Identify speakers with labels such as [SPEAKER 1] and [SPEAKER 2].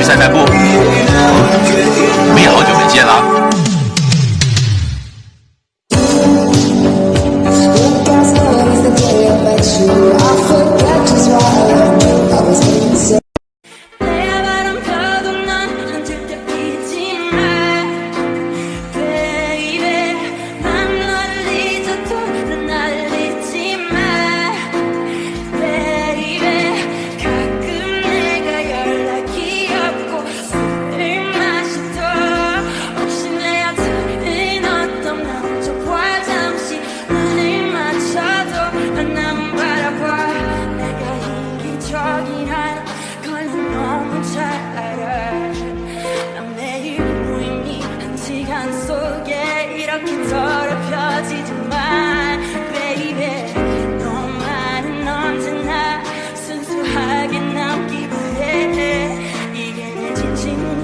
[SPEAKER 1] 去散散步。
[SPEAKER 2] 더럽혀지지 baby 너만은 언제나 순수하게 남기고 해. 이게 내 진심